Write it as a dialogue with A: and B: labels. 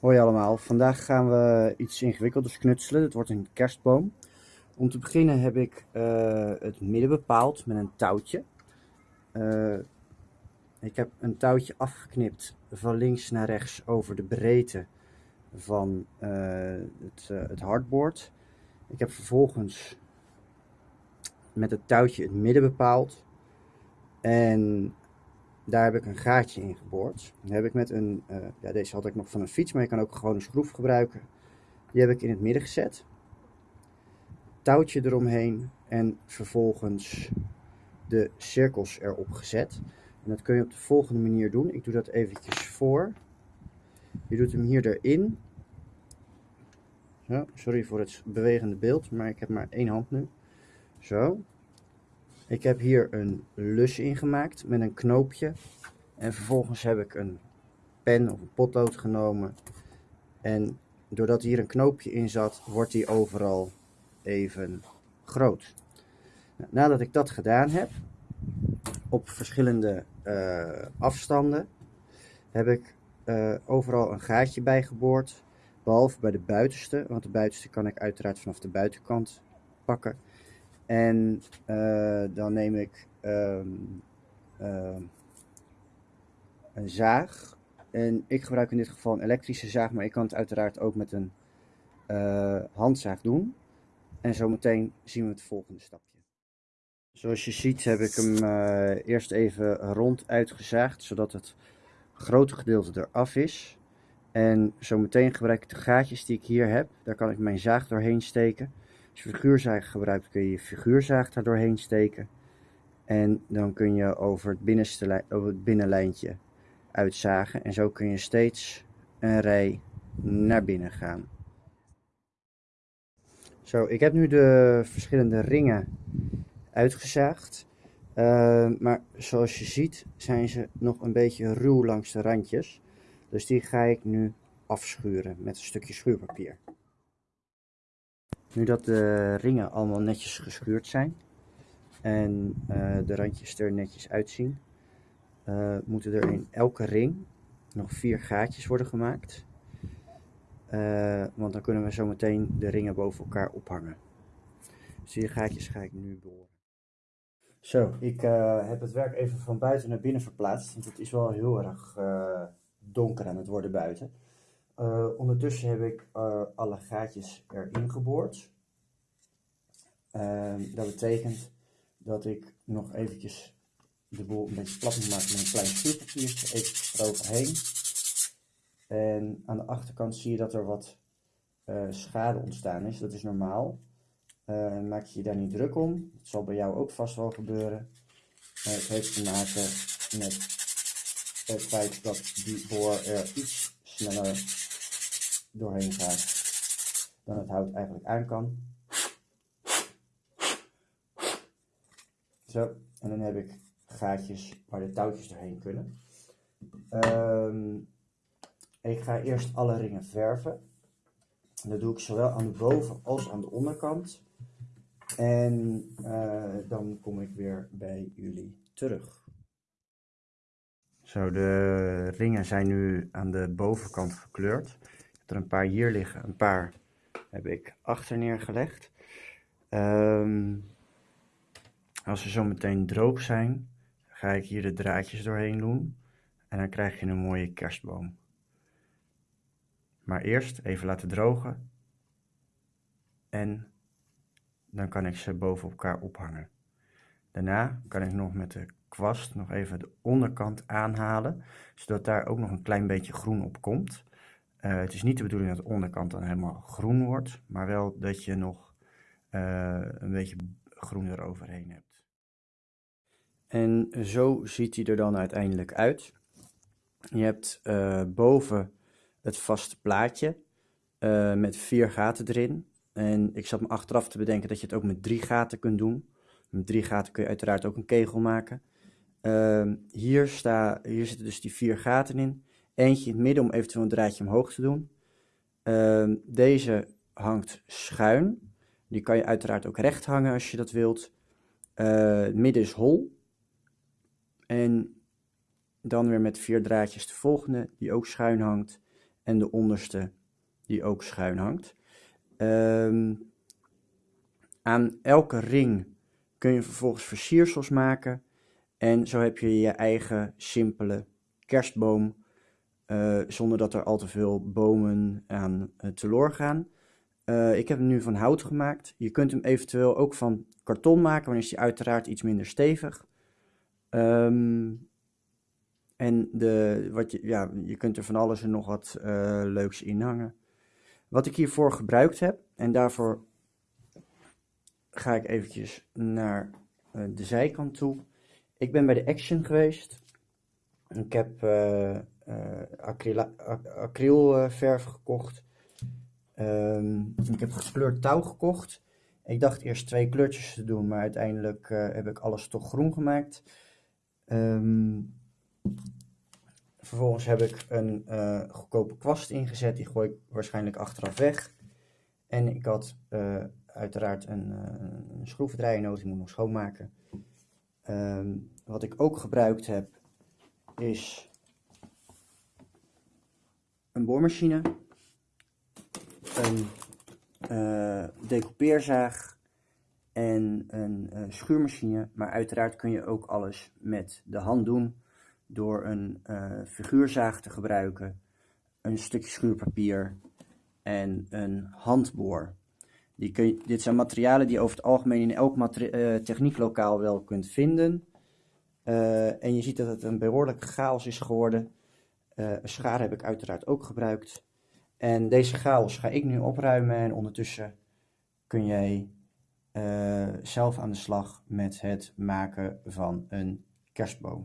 A: Hoi allemaal, vandaag gaan we iets ingewikkelders knutselen. Het wordt een kerstboom. Om te beginnen heb ik uh, het midden bepaald met een touwtje. Uh, ik heb een touwtje afgeknipt van links naar rechts over de breedte van uh, het, het hardboard. Ik heb vervolgens met het touwtje het midden bepaald. En daar heb ik een gaatje in geboord. Heb ik met een, uh, ja, deze had ik nog van een fiets, maar je kan ook gewoon een schroef gebruiken. Die heb ik in het midden gezet. Touwtje eromheen en vervolgens de cirkels erop gezet. En dat kun je op de volgende manier doen. Ik doe dat eventjes voor. Je doet hem hier erin. Sorry voor het bewegende beeld, maar ik heb maar één hand nu. Zo. Ik heb hier een lus ingemaakt met een knoopje. En vervolgens heb ik een pen of een potlood genomen. En doordat hier een knoopje in zat, wordt die overal even groot. Nou, nadat ik dat gedaan heb, op verschillende uh, afstanden, heb ik uh, overal een gaatje bij geboord. Behalve bij de buitenste, want de buitenste kan ik uiteraard vanaf de buitenkant pakken. En uh, dan neem ik um, uh, een zaag. En ik gebruik in dit geval een elektrische zaag, maar ik kan het uiteraard ook met een uh, handzaag doen. En zometeen zien we het volgende stapje. Zoals je ziet heb ik hem eerst even rond uitgezaagd, zodat het grote gedeelte eraf is. En zometeen gebruik ik de gaatjes die ik hier heb. Daar kan ik mijn zaag doorheen steken. Als je figuurzaag gebruikt kun je je figuurzaag daar doorheen steken. En dan kun je over het, binnenste, over het binnenlijntje uitzagen. En zo kun je steeds een rij naar binnen gaan. Zo, ik heb nu de verschillende ringen uitgezaagd. Uh, maar zoals je ziet zijn ze nog een beetje ruw langs de randjes. Dus die ga ik nu afschuren met een stukje schuurpapier. Nu dat de ringen allemaal netjes geschuurd zijn en uh, de randjes er netjes uitzien, uh, moeten er in elke ring nog vier gaatjes worden gemaakt. Uh, want dan kunnen we zo meteen de ringen boven elkaar ophangen. Dus die gaatjes ga ik nu boren. Zo, ik heb het werk even van buiten naar binnen verplaatst, want het is wel heel erg donker aan het worden buiten. Uh, ondertussen heb ik uh, alle gaatjes erin geboord. Uh, dat betekent dat ik nog eventjes de boel een beetje plat moet maken met een klein schuurpapiertje, even eroverheen. En aan de achterkant zie je dat er wat uh, schade ontstaan is. Dat is normaal. maak je je daar niet druk om. Dat zal bij jou ook vast wel gebeuren. het heeft te maken met het feit dat die boor er iets sneller doorheen gaat dan het hout eigenlijk aan kan. Zo, en dan heb ik gaatjes waar de touwtjes doorheen kunnen. Um, ik ga eerst alle ringen verven. dat doe ik zowel aan de boven- als aan de onderkant. En uh, dan kom ik weer bij jullie terug. Zo, de ringen zijn nu aan de bovenkant gekleurd er een paar hier liggen, een paar heb ik achter neergelegd. Um, als ze zo meteen droog zijn, ga ik hier de draadjes doorheen doen en dan krijg je een mooie kerstboom. Maar eerst even laten drogen en dan kan ik ze boven elkaar ophangen. Daarna kan ik nog met de kwast nog even de onderkant aanhalen, zodat daar ook nog een klein beetje groen op komt. Uh, het is niet de bedoeling dat de onderkant dan helemaal groen wordt, maar wel dat je nog uh, een beetje groen eroverheen hebt. En zo ziet hij er dan uiteindelijk uit. Je hebt uh, boven het vaste plaatje met vier gaten erin. En ik zat me achteraf te bedenken dat je het ook met drie gaten kunt doen. Met drie gaten kun je uiteraard ook een kegel maken. Ehm, hier, sta, hier zitten dus die vier gaten in. Eentje in het midden om eventueel een draadje omhoog te doen. Uh, deze hangt schuin. Die kan je uiteraard ook recht hangen als je dat wilt. Uh, midden is hol. En dan weer met vier draadjes de volgende, die ook schuin hangt. en de onderste die ook schuin hangt. Ehm, aan elke ring kun je vervolgens versiersels maken en zo heb je je eigen simpele kerstboom uh, zonder dat er al te veel bomen aan uh, teloor gaan. Uh, ik heb hem nu van hout gemaakt. Je kunt hem eventueel ook van karton maken, dan is hij uiteraard iets minder stevig. Um, en de, wat je, ja, je kunt er van alles en nog wat leuks in hangen. Wat ik hiervoor gebruikt heb, en daarvoor ga ik eventjes naar de zijkant toe. Ik ben bij de Action geweest. Ik heb acrylverf gekocht. Um, ik heb gekleurd touw gekocht. Ik dacht eerst twee kleurtjes te doen, maar uiteindelijk uh, heb ik alles toch groen gemaakt. Um, vervolgens heb ik een uh, goedkope kwast ingezet, die gooi ik waarschijnlijk achteraf weg. En ik had uh, uiteraard een, een schroevendraaier nodig, die moet nog schoonmaken. Um, wat ik ook gebruikt heb, is een boormachine, een uh, decoupeerzaag en een uh, schuurmachine. Maar uiteraard kun je ook alles met de hand doen door een uh, figuurzaag te gebruiken, een stukje schuurpapier en een handboor. Die kun je, dit zijn materialen die je over het algemeen in elk technieklokaal wel kunt vinden. En je ziet dat het een behoorlijke chaos is geworden. Uh, schaar heb ik uiteraard ook gebruikt. En deze chaos ga ik nu opruimen en ondertussen kun jij uh, zelf aan de slag met het maken van een kerstboom.